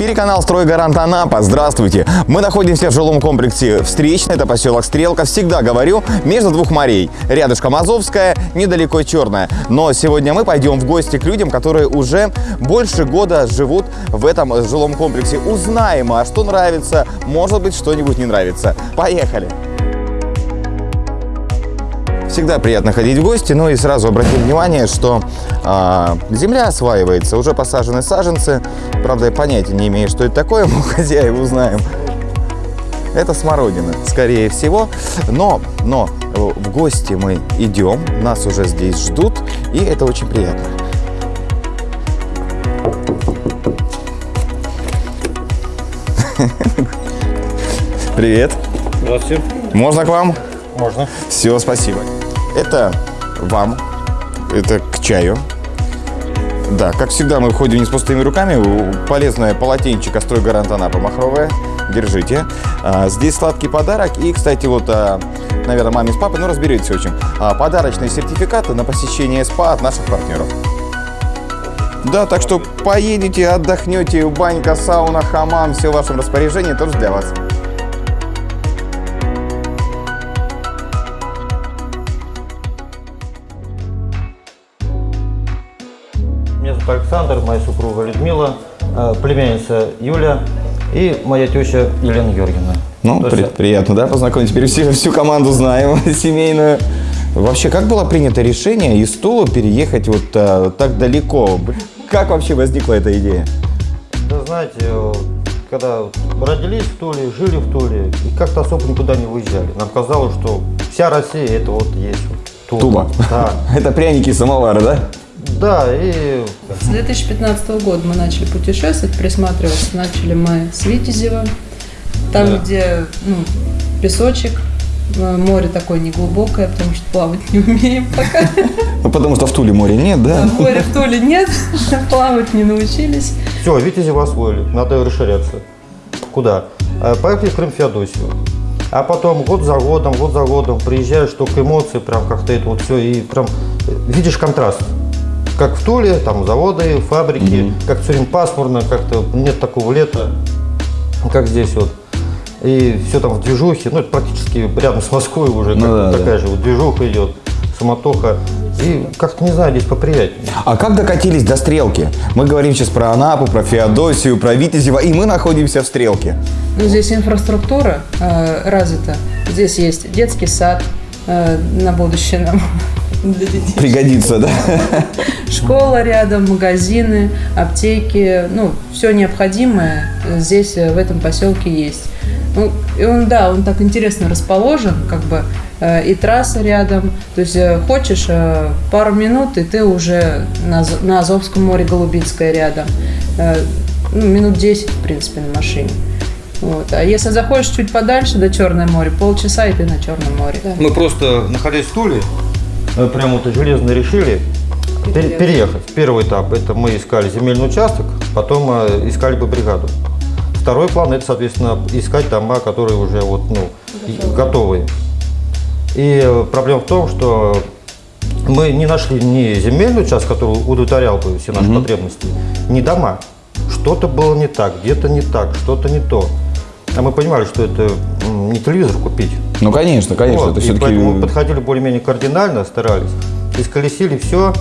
эфире канал «Стройгарант Анапа». Здравствуйте. Мы находимся в жилом комплексе «Встречный». Это поселок Стрелка. Всегда говорю, между двух морей. Рядышком Азовская, недалеко Черная. Но сегодня мы пойдем в гости к людям, которые уже больше года живут в этом жилом комплексе. Узнаем, а что нравится, может быть, что-нибудь не нравится. Поехали! Всегда приятно ходить в гости, ну и сразу обратим внимание, что а, земля осваивается, уже посажены саженцы. Правда, я понятия не имею, что это такое, мы у хозяев узнаем. Это смородина, скорее всего. Но, но в гости мы идем, нас уже здесь ждут, и это очень приятно. Привет. Здравствуйте. Можно к вам? Можно. Все, спасибо. Это вам, это к чаю. Да, как всегда, мы входим не с пустыми руками. Полезное полотенчик «Стройгарант Анапа» махровое. Держите. А, здесь сладкий подарок. И, кстати, вот, а, наверное, маме с папой, ну, разберетесь, в общем. А, подарочные сертификаты на посещение СПА от наших партнеров. Да, так что поедете, отдохнете, банька, сауна, хамам, все в вашем распоряжении, тоже для вас. Александр, моя супруга Людмила, э, племянница Юля и моя теща Елена Георгиевна. Ну, при- есть, приятно, да, познакомить. Теперь всю, всю команду знаем, семейную. Вообще, как было принято решение из Тула переехать вот а, так далеко? Как вообще возникла эта идея? Да знаете, когда родились в Туле, жили в Туле и как-то особо никуда не выезжали. Нам казалось, что вся Россия это вот есть Тула. Тула. Да. Это пряники и самовары, да? Да, и 2015 года мы начали путешествовать, присматриваться начали мы с Витязева, там, Да. где ну, песочек, э, море такое неглубокое, потому что плавать не умеем пока. Ну, потому что в Туле моря нет, да? Моря в Туле нет, плавать не научились. все, Витязева освоили, надо расширяться. Куда? Э, Поехали в Крым Феодосию. А потом год за годом, год за годом приезжаешь, только эмоции, прям как-то это вот все, и прям э, видишь контраст. Как в Туле, там заводы, фабрики, как все время пасмурно, как-то нет такого лета, как здесь вот. И все там в движухе, ну это практически рядом с Москвой уже, Ну да, такая же вот движуха идет, самотоха. И как-то, не знаю, здесь поприятнее. А как докатились до Стрелки? Мы говорим сейчас про Анапу, про Феодосию, про Витязева, и мы находимся в Стрелке. Ну, здесь инфраструктура э, развита. Здесь есть детский сад на будущее нам. Пригодится, да? Школа рядом, магазины, аптеки, ну, все необходимое здесь, э, в этом поселке есть. Ну, и он, да, он так интересно расположен, как бы, э, и трасса рядом. То есть э, хочешь э, пару минут, и ты уже на, на Азовском море Голубинское рядом. Э, ну, минут 10, в принципе, на машине. Вот. А если заходишь чуть подальше до Черное море, полчаса, и ты на Черном море. Мы просто, находясь в Туле, прямо вот железно решили пер- переехать. Первый этап – это мы искали земельный участок, потом э, искали бы бригаду. Второй план – это, соответственно, искать дома, которые уже вот, ну, и- готовые. И э, проблема в том, что мы не нашли ни земельный участок, который удовлетворял бы все наши потребности, ни дома. Что-то было не так, где-то не так, что-то не то. А мы понимали, что это не телевизор купить, Ну, конечно, конечно. вот, это и все-таки... поэтому мы подходили более-менее кардинально, старались. Исколесили все.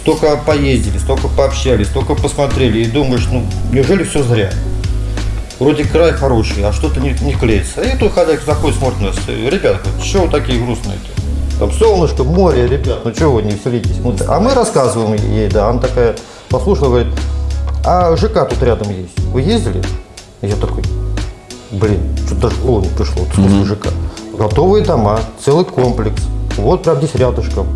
Столько поездили, столько пообщались, столько посмотрели. И думаешь, ну, неужели все зря? Вроде край хороший, а что-то не, не клеится. И тут хозяйка заходит, смотрит на нас. э, Ребята, что вы такие грустные-то? Там солнышко, море, ребят, ну чего вы не веселитесь? Вот, А мы рассказываем ей, да, она такая послушала, говорит, а ЖК тут рядом есть. Вы ездили? И я такой, блин, что-то даже в голову не пришло. Вот слушай, ЖК. Готовые дома, целый комплекс. Вот прям здесь рядышком.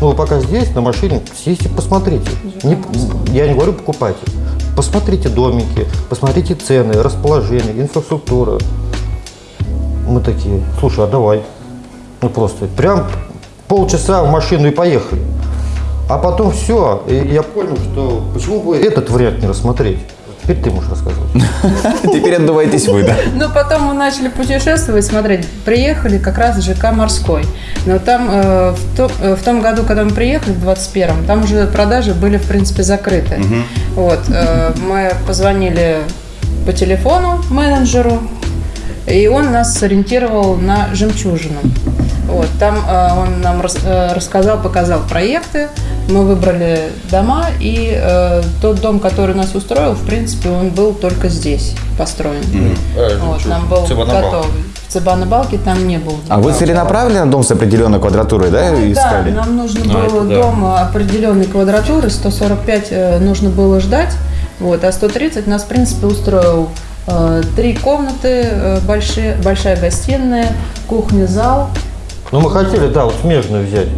Ну, вы пока здесь, на машине, съездите, посмотрите. Не- я не говорю покупайте. Посмотрите домики, посмотрите цены, расположение, инфраструктура. Мы такие, слушай, а давай. Ну просто прям полчаса в машину и поехали. А потом все, и я понял, что почему бы этот вариант не рассмотреть. Теперь ты можешь рассказывать. Теперь отдувайтесь вы, да? Ну, потом мы начали путешествовать, смотреть. Приехали как раз в ЖК «Морской». Но там э, в, то- э, в том году, когда мы приехали, в 21-м, там уже продажи были, в принципе, закрыты. Вот. э, мы позвонили по телефону менеджеру, и он нас сориентировал на жемчужину. Вот, там э, он нам рас- э, рассказал, показал проекты, мы выбрали дома, и э, тот дом, который нас устроил, в принципе, он был только здесь построен. Вот, нам был готовый. В Цыбано-Балке там не был. А вы целенаправленно дом с определенной квадратурой, да, Да, искали? нам нужно А, было это да. дом определенной квадратуры, 145 э, нужно было ждать, вот, а 130 нас, в принципе, устроил э, три комнаты, э, большие, большая гостиная, кухня, зал. Ну, мы хотели, да, вот смежную взять.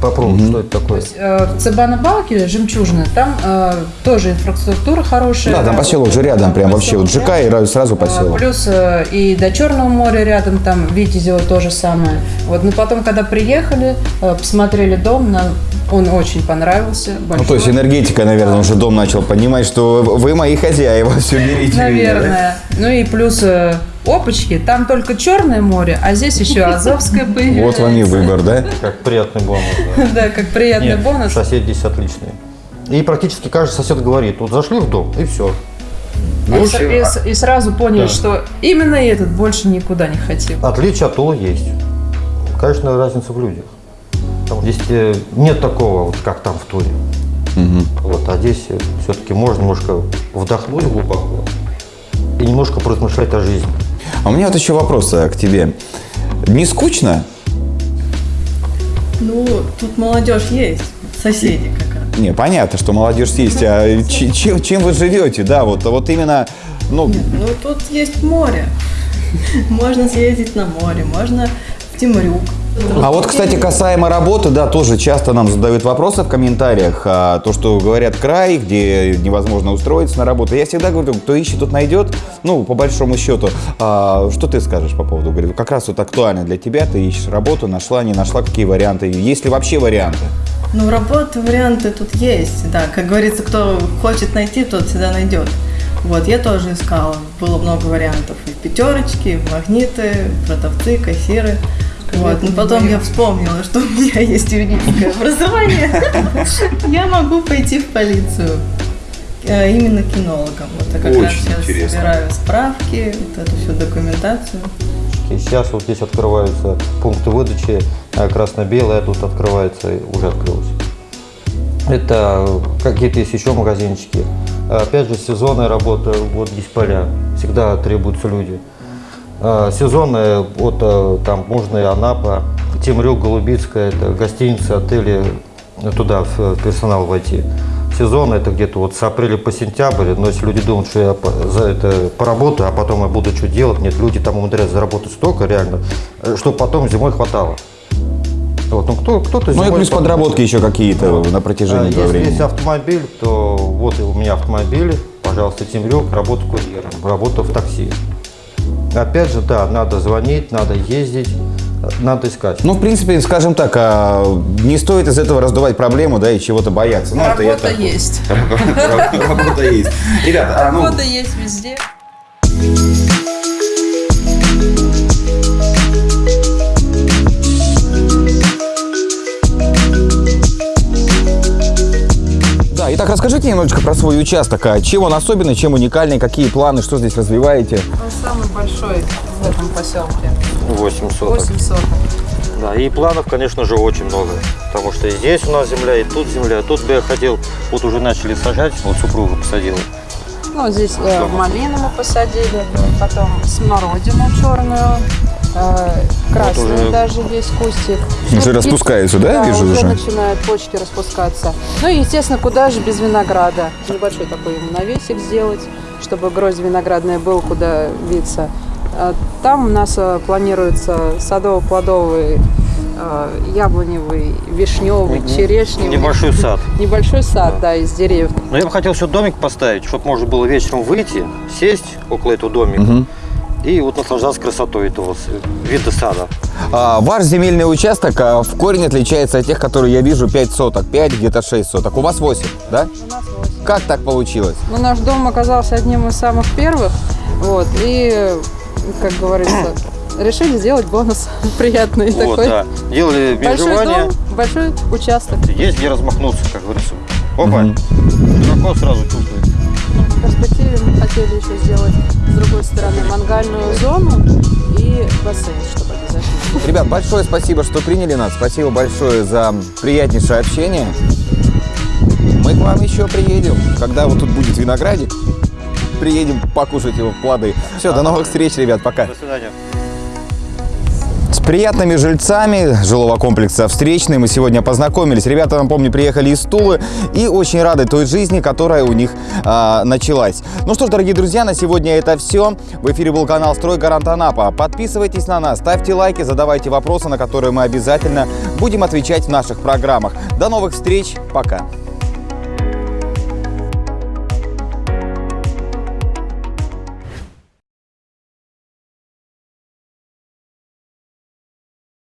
Попробовать, что это такое. Э, В Цыбано-Балке, Жемчужина, там э, тоже инфраструктура хорошая. Да, там поселок же рядом, прям вообще вот ЖК и рядом. ра- сразу А, поселок. Плюс э, и до Черного моря рядом, там Витязево то же самое. Вот, но потом, когда приехали, э, посмотрели дом, нам он очень понравился. Ну, большой. то есть энергетика, наверное, уже дом начал понимать, что вы мои хозяева, все берите. меня, да? Наверное. Ну и плюс э, опачки, там только Черное море, а здесь еще Азовское появляется. Вот вам и выбор, да? Как приятный бонус. да. Как приятный бонус. соседи здесь отличные. И практически каждый сосед говорит, вот зашли в дом, и все. И, с- и сразу поняли, что именно этот больше никуда не хотел. Отличие от Тула есть. Конечно, разница в людях. Там здесь э, нет такого, вот как там в Туре. Вот, а здесь все-таки можно немножко вдохнуть глубоко и немножко поразмышлять о жизни. А у меня вот еще вопрос э, к тебе. Не скучно? Ну, тут молодежь есть, соседи как раз. Не, понятно, что молодежь есть, а чем, чем вы живете, да, вот, вот именно, ну, Ну, тут есть море. Можно съездить на море, можно в Тимрюк. А вот, кстати, касаемо работы, да, тоже часто нам задают вопросы в комментариях, а, то, что говорят край, где невозможно устроиться на работу. Я всегда говорю, кто ищет, тот найдет, ну, по большому счету. А, что ты скажешь по поводу, говорю, как раз вот актуально для тебя, ты ищешь работу, нашла, не нашла, какие варианты, есть ли вообще варианты? Ну, работы, варианты тут есть, да. Как говорится, кто хочет найти, тот всегда найдет. Вот, я тоже искала. Было много вариантов. И пятерочки, и магниты, продавцы, кассиры. Вот. Но потом я вспомнила, что у меня есть юридическое образование. Я могу пойти в полицию. Э, Именно кинологом. Вот я как раз Очень сейчас интересно. собираю справки, вот эту всю документацию. И сейчас вот здесь открываются пункты выдачи, а красно-белое тут открывается, уже открылось. Это какие-то есть еще магазинчики. Опять же, сезонная работа, вот здесь поля, всегда требуются люди. А, Сезонная, вот а, там можно и Анапа, Темрюк, Голубицкая, это гостиницы, отели, туда в персонал войти. Сезон это где-то вот с апреля по сентябрь, но если люди думают, что я за это поработаю, а потом я буду что делать, нет, люди там умудряются заработать столько реально, чтобы потом зимой хватало. Вот, ну кто, кто-то Ну и плюс потом- подработки еще какие-то на а, протяжении этого Если времени. есть автомобиль, то вот у меня автомобиль, пожалуйста, Темрюк, работа курьером, работа в такси. Опять же, да, надо звонить, надо ездить, надо искать. Ну, в принципе, скажем так, а, не стоит из этого раздувать проблему, да, и чего-то бояться. Ну, это я Работа так- есть. Работа есть. Ребята, а, ну, Работа есть везде. Да, итак, расскажите немножечко про свой участок. А чем он особенный, чем уникальный, какие планы, что здесь развиваете? Он самый большой в этом поселке. 8 соток. 8 соток. Да, и планов, конечно же, очень много. Потому что и здесь у нас земля, и тут земля. Тут бы я хотел, вот уже начали сажать, вот супруга посадила. Ну, здесь э, малину мы посадили, потом смородину черную, э, красную уже- даже есть кустик. Уже Ну, и- распускаются, да, Да, вижу уже уже? начинают почки распускаться. Ну и, естественно, куда же без винограда? Небольшой такой навесик сделать, чтобы гроздь виноградная был, куда виться. А Там у нас э, планируется садово-плодовый, э, яблоневый, вишневый, черешневый. Небольшой сад. Небольшой сад, да, из деревьев. Но я бы хотел еще домик поставить, чтобы можно было вечером выйти, сесть около этого домика и вот наслаждаться красотой этого вида сада. А, ваш земельный участок а, в корень отличается от тех, которые я вижу 5 соток, 5, где-то 6 соток. У вас 8, да? У нас восемь. Как так получилось? Ну, наш дом оказался одним из самых первых, вот, и, как говорится, решили сделать бонус приятный Вот, такой. да. Делали Большой дом, большой участок. есть где размахнуться, как говорится. Опа, широко сразу чувствуется. В перспективе мы хотели еще сделать с другой стороны мангальную зону и бассейн, чтобы обязательно. Ребят, большое спасибо, что приняли нас. Спасибо большое за приятнейшее общение. Мы к вам еще приедем, когда вот тут будет виноградик. Приедем покушать его плоды. Все, до новых встреч, ребят, пока. До свидания. Приятными жильцами жилого комплекса «Встречный» мы сегодня познакомились. Ребята, напомню, приехали из Тулы и очень рады той жизни, которая у них а, началась. Ну что ж, дорогие друзья, на сегодня это все. В эфире был канал «Стройгарант Анапа». Подписывайтесь на нас, ставьте лайки, задавайте вопросы, на которые мы обязательно будем отвечать в наших программах. До новых встреч, пока!